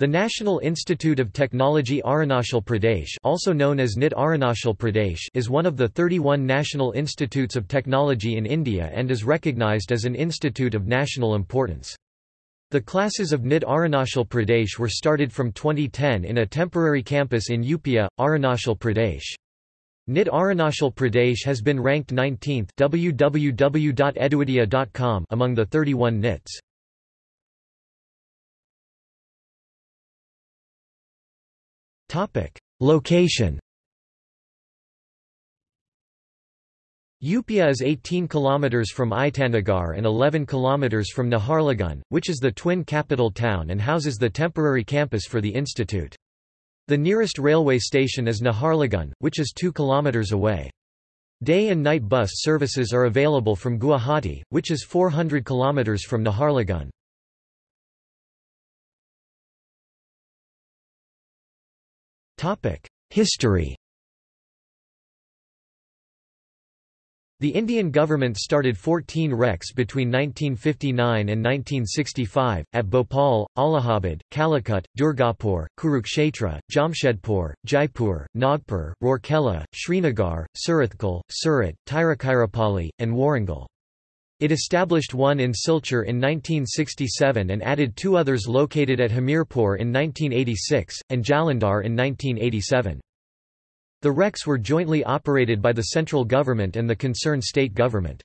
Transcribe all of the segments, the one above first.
The National Institute of Technology Arunachal Pradesh also known as NIT Arunachal Pradesh is one of the 31 national institutes of technology in India and is recognized as an institute of national importance. The classes of NIT Arunachal Pradesh were started from 2010 in a temporary campus in Yupia, Arunachal Pradesh. NIT Arunachal Pradesh has been ranked 19th www.eduidia.com among the 31 NITs. Location Yupia is 18 km from Itanagar and 11 km from Naharlagun, which is the twin capital town and houses the temporary campus for the institute. The nearest railway station is Naharlagun, which is 2 km away. Day and night bus services are available from Guwahati, which is 400 km from Naharlagun. History The Indian government started 14 RECs between 1959 and 1965, at Bhopal, Allahabad, Calicut, Durgapur, Kurukshetra, Jamshedpur, Jaipur, Nagpur, Rourkela, Srinagar, Surathkal, Surat, Tiruchirappalli, and Warangal. It established one in Silchar in 1967 and added two others located at Hamirpur in 1986, and Jalandhar in 1987. The RECs were jointly operated by the central government and the concerned state government.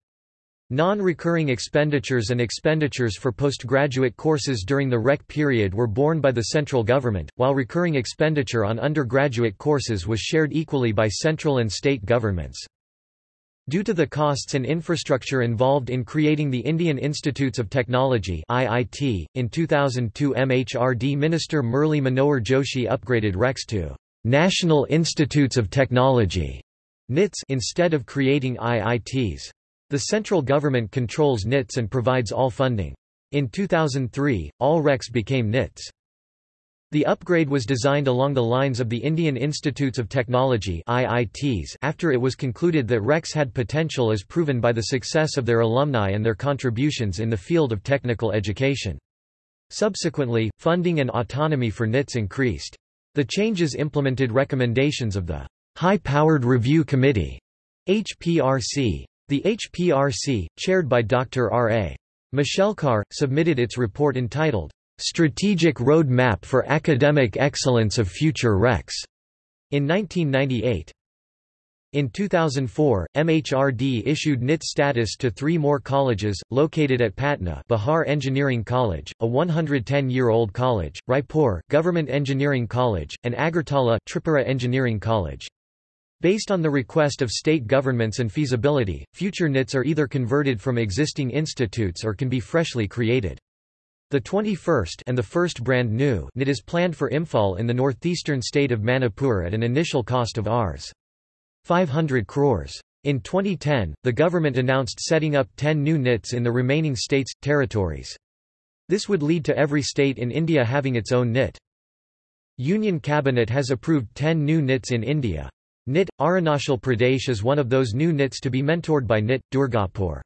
Non-recurring expenditures and expenditures for postgraduate courses during the REC period were borne by the central government, while recurring expenditure on undergraduate courses was shared equally by central and state governments. Due to the costs and infrastructure involved in creating the Indian Institutes of Technology (IIT), in 2002 MHRD Minister Murli Manohar Joshi upgraded RECs to National Institutes of Technology (NITS) instead of creating IITs. The central government controls NITS and provides all funding. In 2003, all RECs became NITs. The upgrade was designed along the lines of the Indian Institutes of Technology IITs after it was concluded that RECs had potential as proven by the success of their alumni and their contributions in the field of technical education. Subsequently, funding and autonomy for NITs increased. The changes implemented recommendations of the High-Powered Review Committee HPRC. The HPRC, chaired by Dr. R. A. Mashelkar, submitted its report entitled Strategic Road Map for Academic Excellence of Future RECs in 1998. In 2004, MHRD issued NIT status to three more colleges, located at Patna Bihar Engineering College, a 110-year-old college, Raipur Government Engineering College, and Agartala Tripura Engineering College. Based on the request of state governments and feasibility, future NITs are either converted from existing institutes or can be freshly created. The 21st and the first brand new NIT is planned for Imphal in the northeastern state of Manipur at an initial cost of Rs. 500 crores. In 2010, the government announced setting up 10 new NITs in the remaining states, territories. This would lead to every state in India having its own NIT. Union Cabinet has approved 10 new NITs in India. NIT, Arunachal Pradesh is one of those new NITs to be mentored by NIT, Durgapur.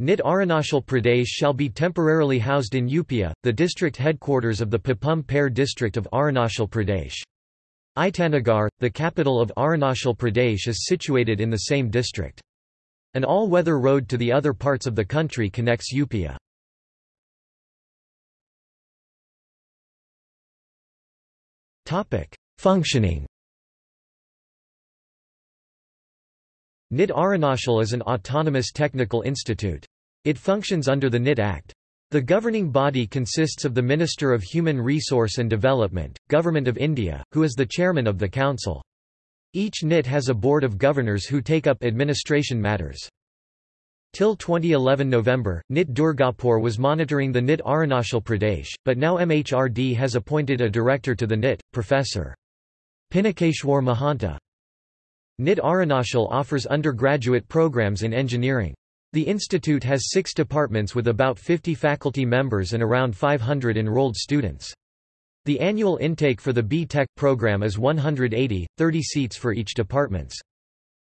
NIT Arunachal Pradesh shall be temporarily housed in Yupia, the district headquarters of the Papum Pare district of Arunachal Pradesh. Itanagar, the capital of Arunachal Pradesh is situated in the same district. An all-weather road to the other parts of the country connects Yupia. Functioning NIT Arunachal is an autonomous technical institute. It functions under the NIT Act. The governing body consists of the Minister of Human Resource and Development, Government of India, who is the chairman of the council. Each NIT has a board of governors who take up administration matters. Till 2011 November, NIT Durgapur was monitoring the NIT Arunachal Pradesh, but now MHRD has appointed a director to the NIT, Professor. Pinakeshwar Mahanta. NIT Arunachal offers undergraduate programs in engineering. The institute has six departments with about 50 faculty members and around 500 enrolled students. The annual intake for the B.Tech program is 180, 30 seats for each departments.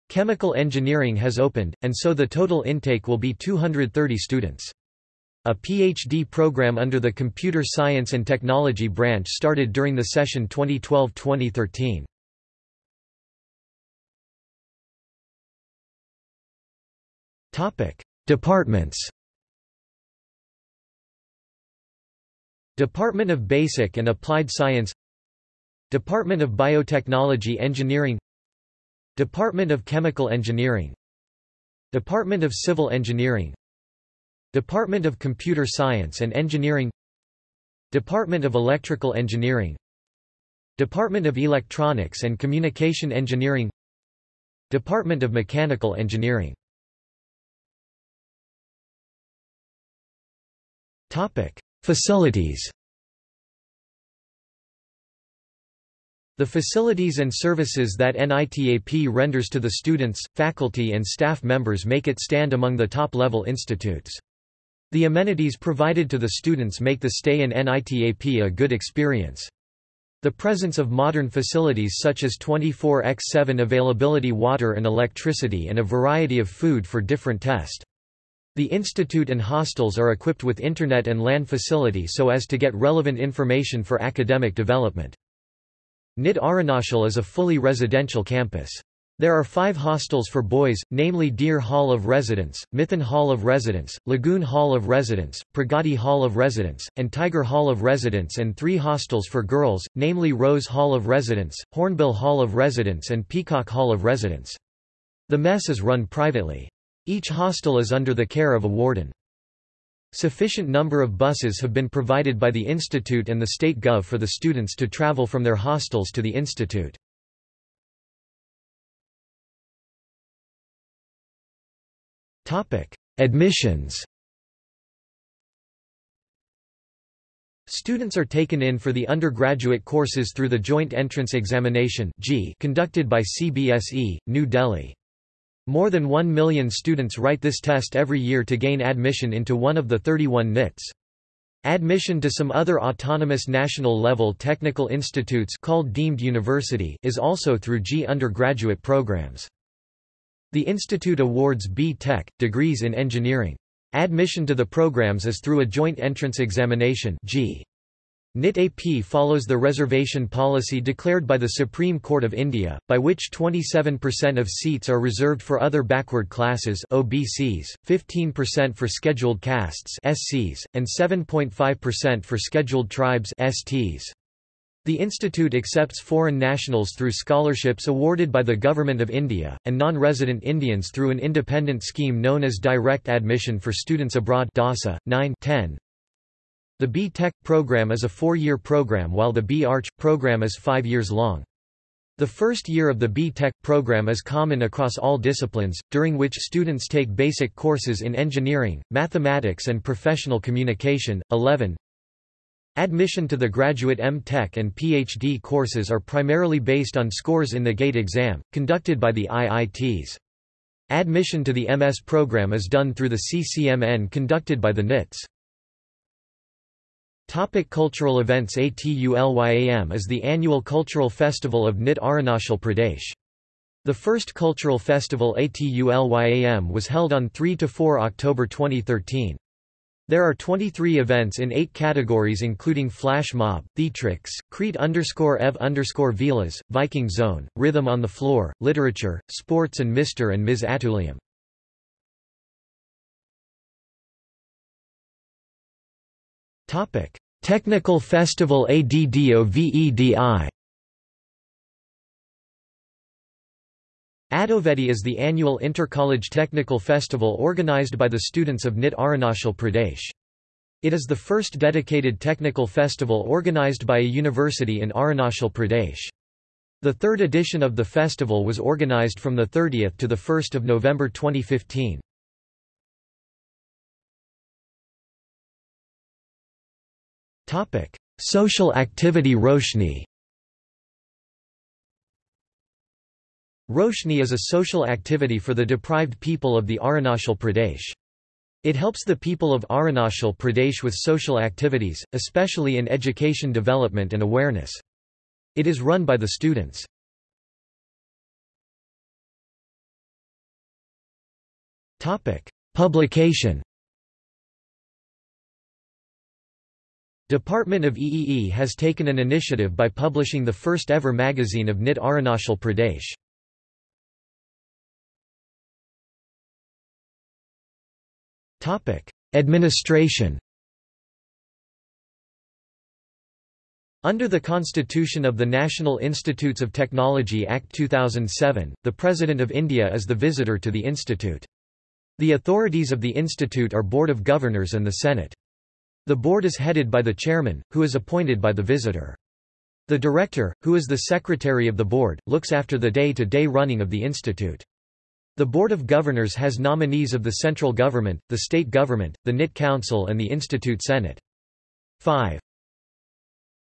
Chemical engineering has opened, and so the total intake will be 230 students. A PhD program under the Computer Science and Technology branch started during the session 2012-2013. Departments. Department of Basic and Applied Science. Department of Biotechnology Engineering. Department of Chemical Engineering. Department of Civil Engineering. Department of Computer Science and Engineering. Department of Electrical Engineering. Department of Electronics and Communication Engineering. Department of Mechanical Engineering Facilities The facilities and services that NITAP renders to the students, faculty and staff members make it stand among the top-level institutes. The amenities provided to the students make the stay in NITAP a good experience. The presence of modern facilities such as 24x7 availability water and electricity and a variety of food for different test. The institute and hostels are equipped with internet and LAN facility so as to get relevant information for academic development. NIT Arunachal is a fully residential campus. There are five hostels for boys, namely Deer Hall of Residence, Mithun Hall of Residence, Lagoon Hall of Residence, Pragati Hall of Residence, and Tiger Hall of Residence and three hostels for girls, namely Rose Hall of Residence, Hornbill Hall of Residence and Peacock Hall of Residence. The mess is run privately. Each hostel is under the care of a warden. Sufficient number of buses have been provided by the institute and the state gov for the students to travel from their hostels to the institute. Admissions Students are taken in for the undergraduate courses through the Joint Entrance Examination conducted by CBSE, New Delhi. More than 1 million students write this test every year to gain admission into one of the 31 NITs. Admission to some other autonomous national-level technical institutes called deemed university is also through JEE undergraduate programs. The institute awards B.Tech, degrees in engineering. Admission to the programs is through a joint entrance examination JEE. NIT-AP follows the reservation policy declared by the Supreme Court of India, by which 27% of seats are reserved for other backward classes OBCs, 15% for scheduled castes SCs, and 7.5% for scheduled tribes STs. The institute accepts foreign nationals through scholarships awarded by the Government of India, and non-resident Indians through an independent scheme known as Direct Admission for Students Abroad DASA, 9 10. The B.Tech program is a four-year program while the B.Arch program is five years long. The first year of the B.Tech program is common across all disciplines, during which students take basic courses in engineering, mathematics and professional communication. 11. Admission to the graduate M.Tech and Ph.D. courses are primarily based on scores in the GATE exam, conducted by the IITs. Admission to the MS program is done through the CCMN conducted by the NITs. Topic cultural events ATULYAM is the annual cultural festival of NIT Arunachal Pradesh. The first cultural festival ATULYAM was held on 3–4 October 2013. There are 23 events in eight categories including Flash Mob, Theatrics, Creed underscore Ev underscore Vilas, Viking Zone, Rhythm on the Floor, Literature, Sports and Mr. and Ms. Atulyam. Topic: Technical Festival ADDOVEDI. Adovedi is the annual intercollege technical festival organized by the students of NIT Arunachal Pradesh. It is the first dedicated technical festival organized by a university in Arunachal Pradesh. The third edition of the festival was organized from 30 to 1 November 2015. Topic: Social activity Roshni. Roshni is a social activity for the deprived people of the Arunachal Pradesh. It helps the people of Arunachal Pradesh with social activities, especially in education development and awareness. It is run by the students. Publication Department of EEE has taken an initiative by publishing the first ever magazine of NIT Arunachal Pradesh. Topic: Administration Under the Constitution of the National Institutes of Technology Act 2007, the President of India is the visitor to the institute. The authorities of the institute are Board of Governors and the Senate. The board is headed by the chairman, who is appointed by the visitor. The director, who is the secretary of the board, looks after the day-to-day -day running of the institute. The Board of Governors has nominees of the central government, the state government, the NIT Council and the Institute Senate. 5.